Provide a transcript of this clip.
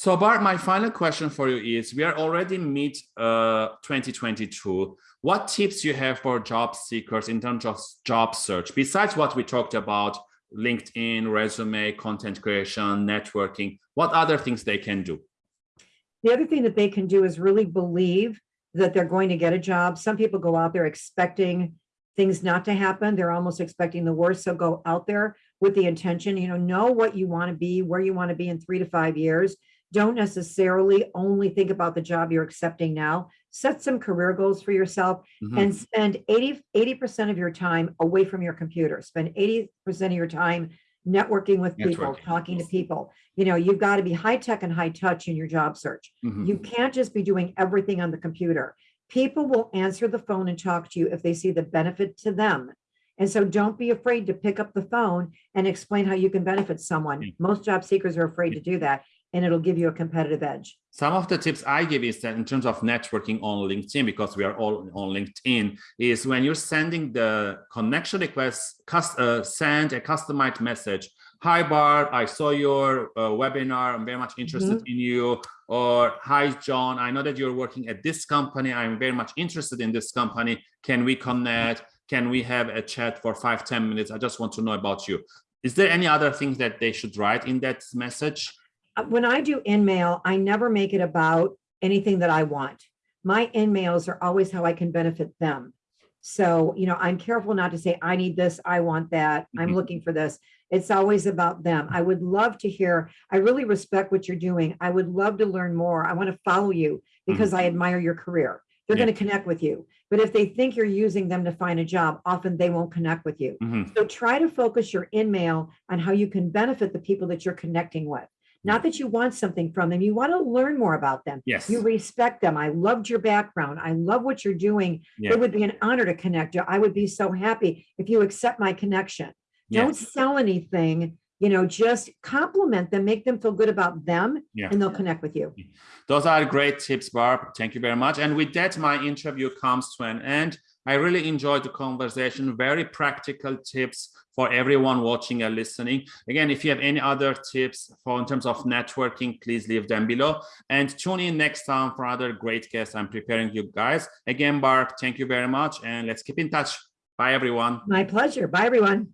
So Bart, my final question for you is, we are already mid uh, 2022. What tips you have for job seekers in terms of job search, besides what we talked about, LinkedIn, resume, content creation, networking, what other things they can do? The other thing that they can do is really believe that they're going to get a job. Some people go out there expecting things not to happen. They're almost expecting the worst. So go out there with the intention, you know, know what you want to be, where you want to be in three to five years. Don't necessarily only think about the job you're accepting now. Set some career goals for yourself Mhm. and spend 80, 80% of your time away from your computer. Spend 80% of your time networking with people, Networking. talking to people. You know, you've got to be high tech and high touch in your job search. Mhm. You can't just be doing everything on the computer. People will answer the phone and talk to you if they see the benefit to them. And so don't be afraid to pick up the phone and explain how you can benefit someone. Most job seekers are afraid to do that and it'll give you a competitive edge. Some of the tips I give is that in terms of networking on LinkedIn, because we are all on LinkedIn, is when you're sending the connection request, uh, send a customized message. Hi, Bart, I saw your uh, webinar. I'm very much interested in you. Or, hi, John, I know that you're working at this company. I'm very much interested in this company. Can we connect? Can we have a chat for five, 10 minutes? I just want to know about you. Is there any other things that they should write in that message? Uh, When I do in-mail, I never make it about anything that I want. My in-mails are always how I can benefit them. So, you know, I'm careful not to say, I need this, I want that, I'm Mhm. looking for this. It's always about them. I would love to hear, I really respect what you're doing. I would love to learn more. I want to follow you because I admire your career. They're Yeah. going to connect with you. But if they think you're using them to find a job, often they won't connect with you. Mhm. So try to focus your in-mail on how you can benefit the people that you're connecting with. Not that you want something from them, you want to learn more about them. Yes. You respect them. I loved your background. I love what you're doing. Yeah. It would be an honor to connect you. I would be so happy if you accept my connection. Don't sell anything, you know, just compliment them, make them feel good about them, Yeah. and they'll connect with you. Those are great tips, Barb. Thank you very much. And with that, my interview comes to an end. I really enjoyed the conversation, very practical tips for everyone watching and listening. Again, if you have any other tips for in terms of networking, please leave them below and tune in next time for other great guests I'm preparing you guys. Again, Barb, thank you very much. And let's keep in touch. Bye, everyone. My pleasure. Bye, everyone.